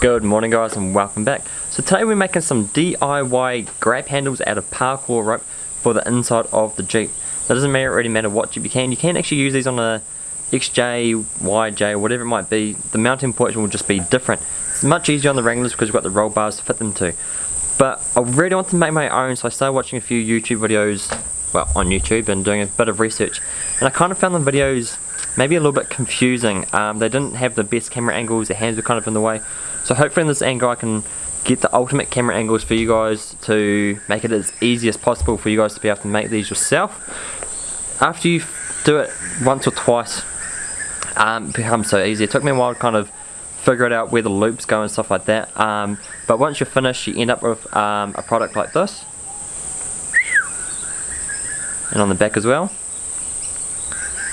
Good morning guys and welcome back. So today we're making some DIY grab handles out of paracord rope for the inside of the Jeep. That doesn't really matter what Jeep you can. You can actually use these on a XJ, YJ, whatever it might be. The mounting portion will just be different. It's much easier on the Wranglers because we've got the roll bars to fit them to. But I really want to make my own so I started watching a few YouTube videos, well on YouTube and doing a bit of research. And I kind of found the videos maybe a little bit confusing. Um, they didn't have the best camera angles, their hands were kind of in the way. So hopefully in this angle I can get the ultimate camera angles for you guys to make it as easy as possible for you guys to be able to make these yourself. After you do it once or twice, um, it becomes so easy. It took me a while to kind of figure it out where the loops go and stuff like that. Um, but once you're finished, you end up with um, a product like this. And on the back as well.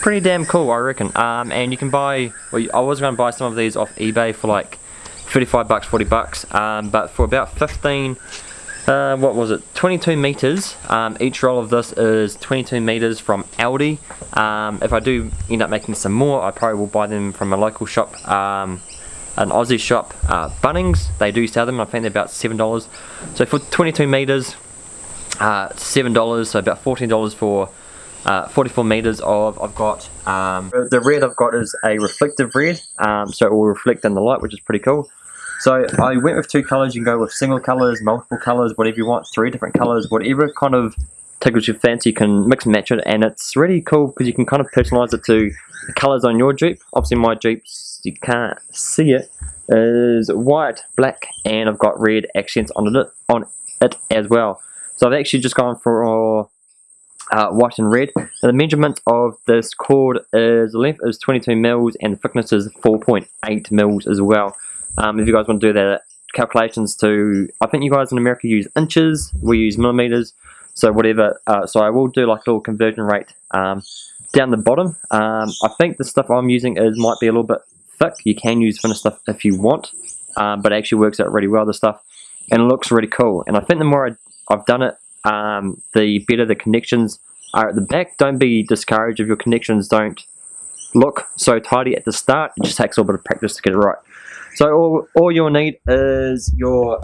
Pretty damn cool, I reckon. Um, and you can buy, well, I was going to buy some of these off eBay for like 35 bucks 40 bucks um, but for about 15 uh, what was it 22 meters um, each roll of this is 22 meters from Aldi. Um, if I do end up making some more I probably will buy them from a local shop um, an Aussie shop uh, Bunnings. They do sell them I think they're about seven dollars. So for 22 meters uh, seven dollars so about 14 dollars for uh, 44 meters of I've got um, the red I've got is a reflective red um, so it will reflect in the light which is pretty cool so I went with two colors. You can go with single colors, multiple colors, whatever you want, three different colors, whatever kind of tickles your fancy. You can mix and match it, and it's really cool because you can kind of personalize it to the colors on your Jeep. Obviously, my Jeeps you can't see it is white, black, and I've got red accents on it on it as well. So I've actually just gone for uh, white and red. Now the measurement of this cord is the length is 22 mils and the thickness is 4.8 mils as well. Um, if you guys want to do that calculations to, I think you guys in America use inches, we use millimeters, so whatever. Uh, so I will do like a little conversion rate um, down the bottom. Um, I think the stuff I'm using is might be a little bit thick. You can use thinner stuff if you want, um, but it actually works out really well, the stuff, and it looks really cool. And I think the more I, have done it, um, the better the connections are at the back. Don't be discouraged if your connections don't look so tidy at the start. It just takes a little bit of practice to get it right. So all, all you'll need is your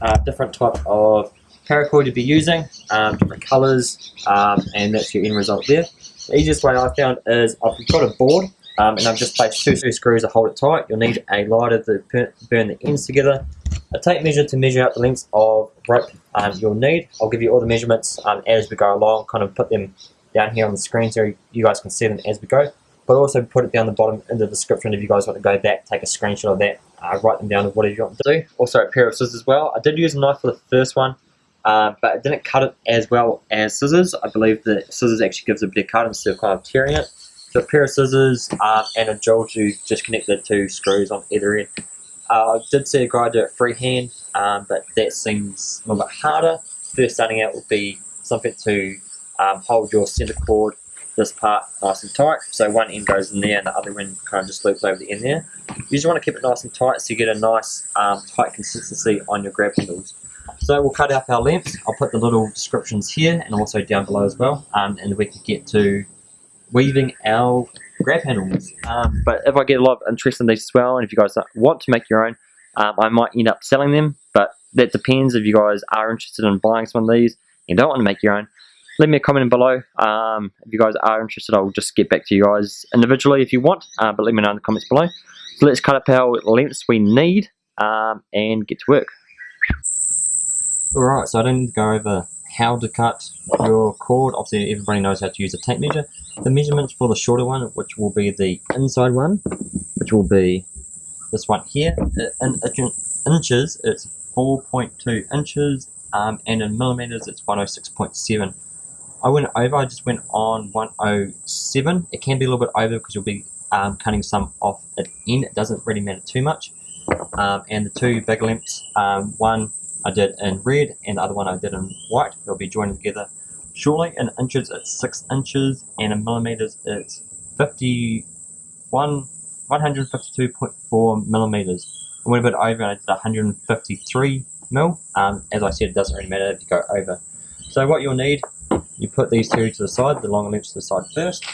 uh, different type of paracord you'll be using, um, different colours, um, and that's your end result there. The easiest way I found is I've got a board um, and I've just placed two, two screws to hold it tight. You'll need a lighter to burn the ends together, a tape measure to measure out the lengths of rope um, you'll need. I'll give you all the measurements um, as we go along, kind of put them down here on the screen so you guys can see them as we go but also put it down the bottom in the description if you guys want to go back, take a screenshot of that, uh, write them down of whatever you want to do. Also a pair of scissors as well. I did use a knife for the first one, uh, but it didn't cut it as well as scissors. I believe the scissors actually gives a better cut instead of kind of tearing it. So a pair of scissors uh, and a drill to just connect the two screws on either end. Uh, I did see a guy do it freehand, um, but that seems a little bit harder. First starting out would be something to um, hold your center cord this part nice and tight. So one end goes in there and the other end kind of just loops over the end there. You just want to keep it nice and tight so you get a nice um, tight consistency on your grab handles. So we'll cut out our lengths. I'll put the little descriptions here and also down below as well. Um, and we can get to weaving our grab handles. Um, but if I get a lot of interest in these as well, and if you guys want to make your own, um, I might end up selling them. But that depends if you guys are interested in buying some of these and don't want to make your own leave me a comment below. Um, if you guys are interested, I'll just get back to you guys individually if you want, uh, but let me know in the comments below. So let's cut up our lengths we need um, and get to work. Alright, so I didn't go over how to cut your cord. Obviously, everybody knows how to use a tape measure. The measurements for the shorter one, which will be the inside one, which will be this one here, in inches, it's 4.2 inches, um, and in millimeters, it's 106.7. I went over, I just went on 107. It can be a little bit over because you'll be um, cutting some off at the end. It doesn't really matter too much. Um, and the two big lengths, um, one I did in red and the other one I did in white. They'll be joined together shortly. In inches, it's 6 inches, and in millimeters, it's 51, 152.4 millimeters. I went a bit over and I did 153 mil. Um, as I said, it doesn't really matter if you go over. So what you'll need you put these two to the side, the longer length to the side first.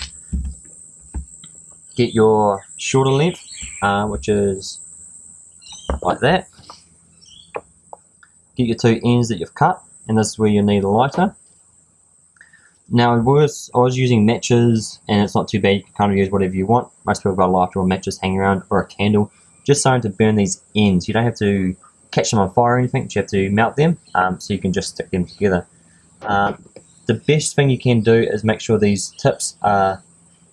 Get your shorter length, uh, which is like that. Get your two ends that you've cut, and this is where you need a lighter. Now was I was using matches, and it's not too bad. You can kind of use whatever you want. Most people got a lighter or matches hanging around, or a candle, just something to burn these ends. You don't have to catch them on fire or anything. You have to melt them, um, so you can just stick them together. Um, the best thing you can do is make sure these tips are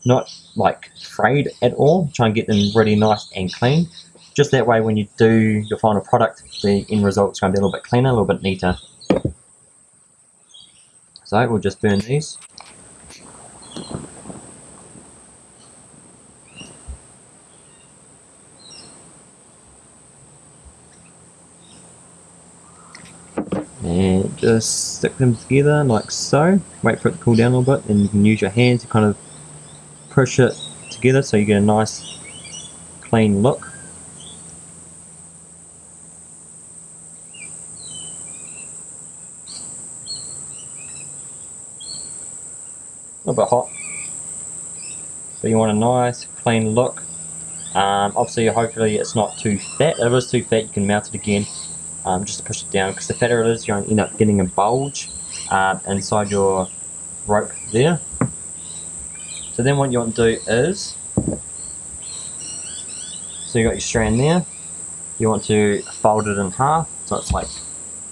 not like frayed at all. Try and get them really nice and clean. Just that way, when you do your final product, the end result is going to be a little bit cleaner, a little bit neater. So we'll just burn these. And just stick them together like so. Wait for it to cool down a little bit, and you can use your hands to kind of push it together so you get a nice clean look. a little bit hot. So you want a nice clean look. Um, obviously, hopefully it's not too fat. If it is too fat, you can mount it again um, just to push it down. Because the fatter it is, you're going to end up getting a bulge uh, inside your rope there. So then what you want to do is, so you got your strand there, you want to fold it in half, so it's like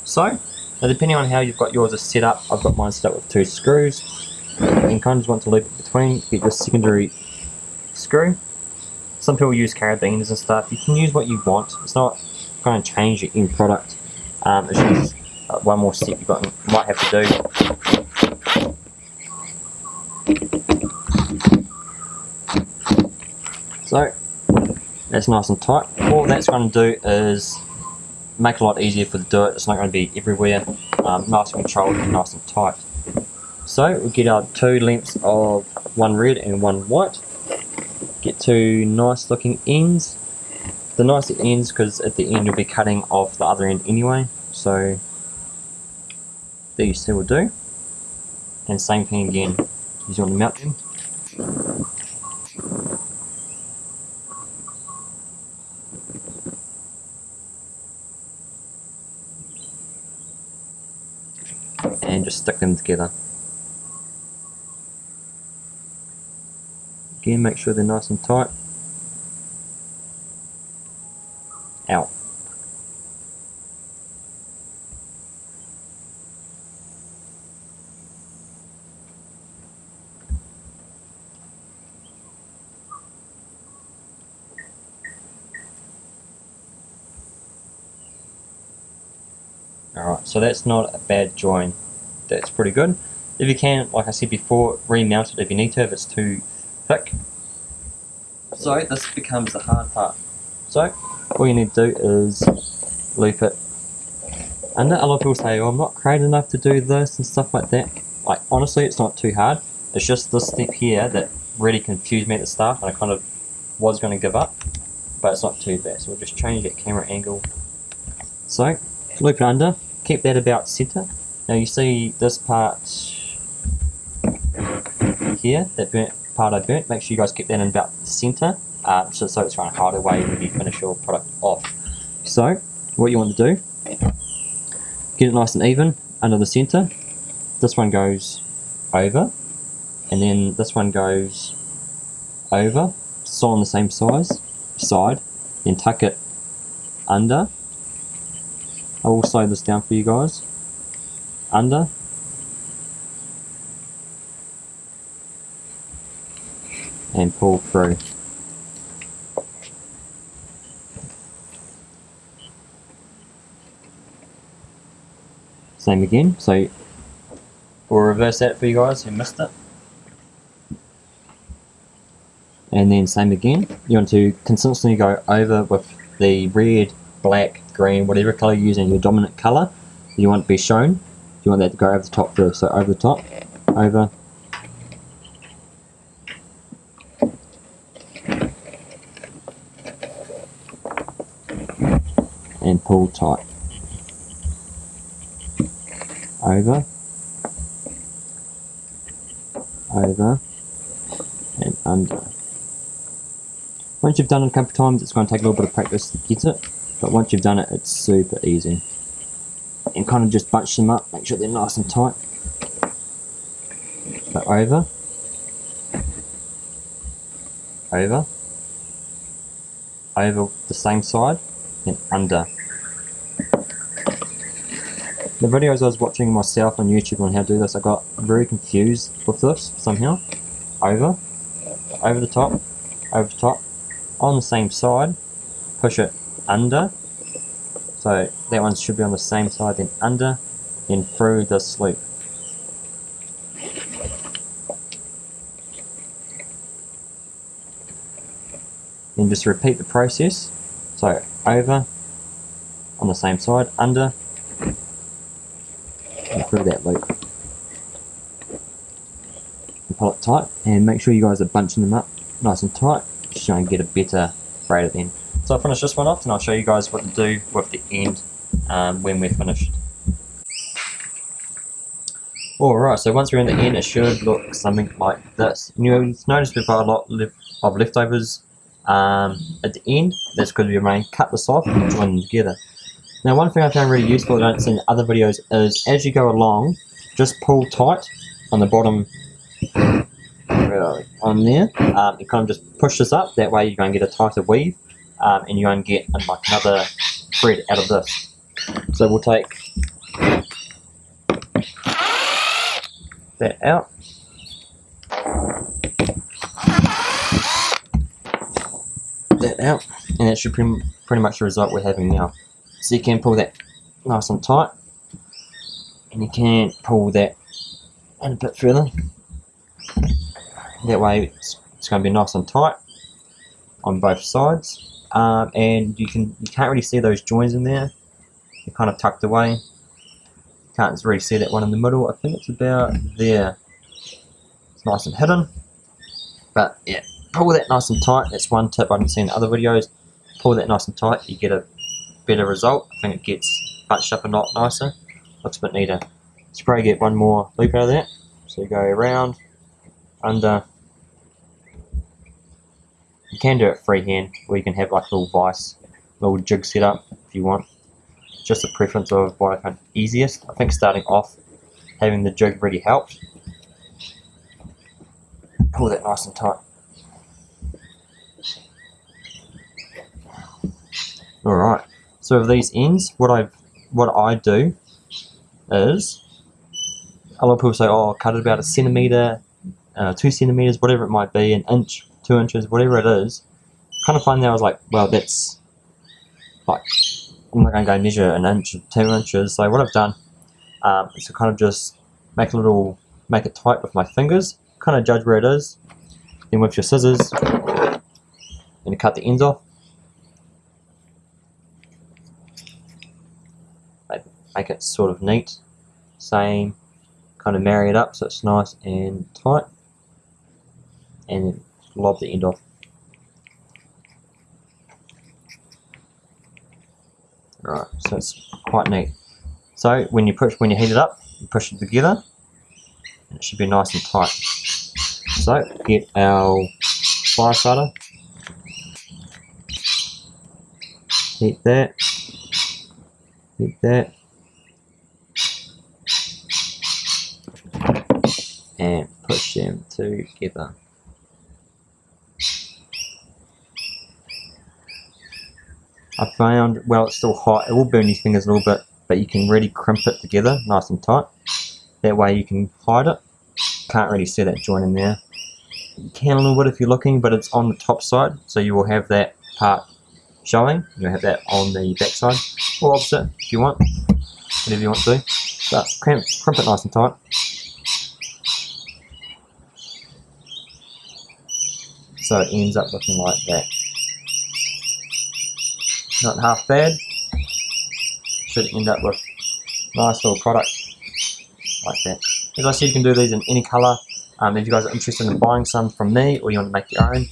so. Now depending on how you've got yours set up, I've got mine set up with two screws and kind of just want to loop it between, get your secondary screw. Some people use carabiners and stuff. You can use what you want. It's not going to change your end product. Um, it's just uh, one more step you might have to do. So that's nice and tight. All that's going to do is make it a lot easier for the do it. It's not going to be everywhere. Um, nice and controlled and nice and tight. So we get our two lengths of one red and one white. Two nice looking ends. The nicer ends because at the end you'll be cutting off the other end anyway. So these two will do. And same thing again. Want to mount them. And just stick them together. Again, make sure they're nice and tight. Out. Alright, so that's not a bad join. That's pretty good. If you can, like I said before, remount it if you need to, if it's too thick. So this becomes the hard part. So all you need to do is loop it under. A lot of people say, oh, I'm not creative enough to do this and stuff like that. Like honestly, it's not too hard. It's just this step here that really confused me at the start and I kind of was going to give up. But it's not too bad. So we'll just change that camera angle. So loop it under, keep that about center. Now you see this part here, that burnt part I burnt, make sure you guys keep that in about the center, uh, so, so it's to hide away when you finish your product off. So, what you want to do, get it nice and even under the center. This one goes over, and then this one goes over, so on the same size, side, then tuck it under. I will slow this down for you guys. Under, and pull through. Same again, so we'll reverse that for you guys who missed it. And then same again, you want to consistently go over with the red, black, green, whatever colour you're using, your dominant colour you want to be shown. You want that to go over the top first, so over the top, over, and pull tight. Over, over, and under. Once you've done it a couple of times, it's going to take a little bit of practice to get it. But once you've done it, it's super easy. And kind of just bunch them up, make sure they're nice and tight. But over, over, over the same side, and under. The videos I was watching myself on YouTube on how to do this, I got very confused with this somehow. Over, over the top, over the top, on the same side, push it under, so that one should be on the same side, then under, then through this loop. Then just repeat the process. So over, on the same side, under, through that loop. And pull it tight, and make sure you guys are bunching them up nice and tight, just try and get a better braid at the end. So I'll finish this one off and I'll show you guys what to do with the end um, when we're finished. Alright, so once we're in the end it should look something like this. And you'll notice we've got a lot of leftovers um, at the end. That's because we may cut this off and join them together. Now one thing I found really useful that I in other videos is as you go along, just pull tight on the bottom on there. Um, you kind of just push this up, that way you're going to get a tighter weave um, and you're going to get like another thread out of this. So we'll take that out. That out, and that should pretty, pretty much the result we're having now. So you can pull that nice and tight, and you can pull that in a bit further. That way it's, it's going to be nice and tight on both sides. Um, and you can you can't really see those joins in there. They're kind of tucked away. Can't really see that one in the middle. I think it's about there. It's nice and hidden. But yeah pull that nice and tight. That's one tip I haven't seen in other videos. Pull that nice and tight you get a better result I think it gets bunched up a lot nicer looks a bit neater spray get one more loop out of that so you go around under you can do it freehand, or you can have like a little vice, little jig set up if you want. Just a preference of what I find easiest. I think starting off, having the jig really helps. Pull that nice and tight. Alright, so with these ends, what I what I do is, a lot of people say, oh, cut it about a centimetre, uh, two centimetres, whatever it might be, an inch two inches, whatever it is. Kind of find that I was like, well, that's like, I'm not going to go measure an inch two inches. So what I've done um, is to kind of just make a little, make it tight with my fingers, kind of judge where it is. Then with your scissors, and cut the ends off. Make it sort of neat, same, kind of marry it up so it's nice and tight. And lob the end off. Right, so it's quite neat. So when you push, when you heat it up, you push it together, and it should be nice and tight. So get our fire starter, heat that, heat that, and push them together. I found, well it's still hot, it will burn your fingers a little bit, but you can really crimp it together nice and tight. That way you can hide it. Can't really see that joint in there. You can a little bit if you're looking, but it's on the top side, so you will have that part showing. You'll have that on the back side, or opposite if you want, whatever you want to do. But crimp, crimp it nice and tight. So it ends up looking like that not half bad. Should end up with nice little product like that. As I said, you can do these in any colour. Um, if you guys are interested in buying some from me or you want to make your own,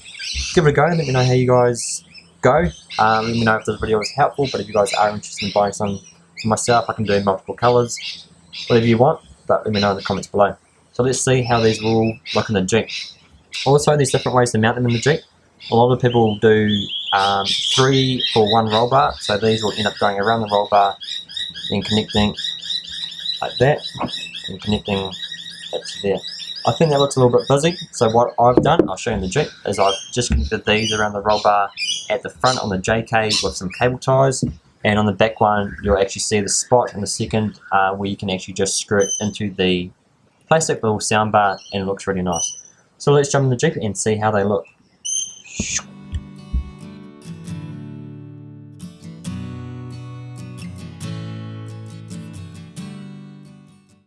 give it a go. And let me know how you guys go. Um, let me know if this video was helpful. But if you guys are interested in buying some for myself, I can do multiple colours, whatever you want. But let me know in the comments below. So let's see how these will look in the Jeep. Also, there's different ways to mount them in the Jeep. A lot of people do um, three for one roll bar. So these will end up going around the roll bar, then connecting like that, and connecting it to there. I think that looks a little bit busy, so what I've done, I'll show you in the Jeep, is I've just connected these around the roll bar at the front on the JK with some cable ties, and on the back one you'll actually see the spot in the second uh, where you can actually just screw it into the plastic little sound bar and it looks really nice. So let's jump in the Jeep and see how they look.